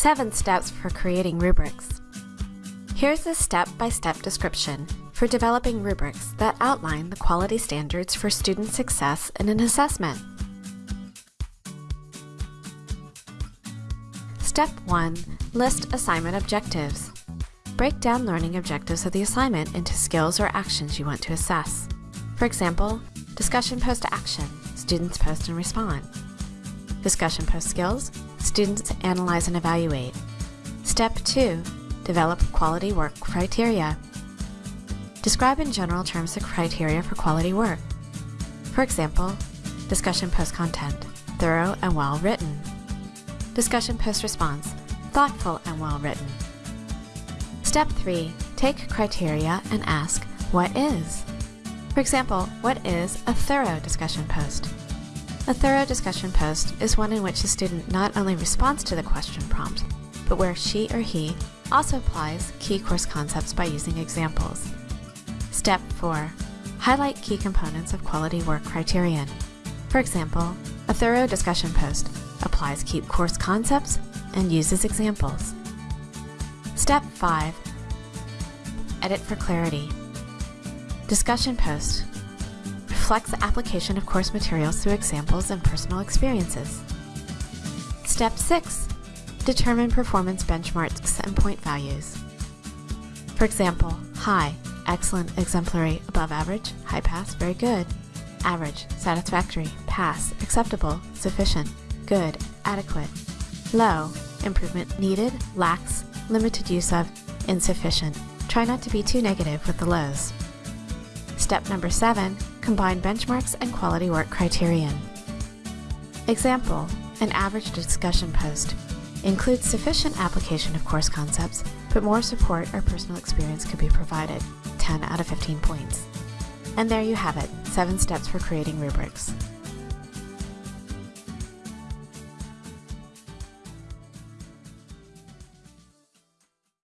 7 Steps for Creating Rubrics. Here's a step-by-step -step description for developing rubrics that outline the quality standards for student success in an assessment. Step 1. List assignment objectives. Break down learning objectives of the assignment into skills or actions you want to assess. For example, discussion post action, students post and respond. Discussion post skills, students analyze and evaluate. Step 2. Develop quality work criteria. Describe in general terms the criteria for quality work. For example, discussion post content, thorough and well written. Discussion post response, thoughtful and well written. Step 3. Take criteria and ask, what is? For example, what is a thorough discussion post? A thorough discussion post is one in which the student not only responds to the question prompt, but where she or he also applies key course concepts by using examples. Step 4. Highlight key components of quality work criterion. For example, a thorough discussion post applies key course concepts and uses examples. Step 5. Edit for clarity. Discussion post reflects the application of course materials through examples and personal experiences. Step 6. Determine performance benchmarks and point values. For example, high, excellent, exemplary, above average, high pass, very good, average, satisfactory, pass, acceptable, sufficient, good, adequate, low, improvement needed, lacks, limited use of, insufficient. Try not to be too negative with the lows. Step number 7. Combine benchmarks and quality work criterion. Example, an average discussion post includes sufficient application of course concepts, but more support or personal experience could be provided, 10 out of 15 points. And there you have it, 7 steps for creating rubrics.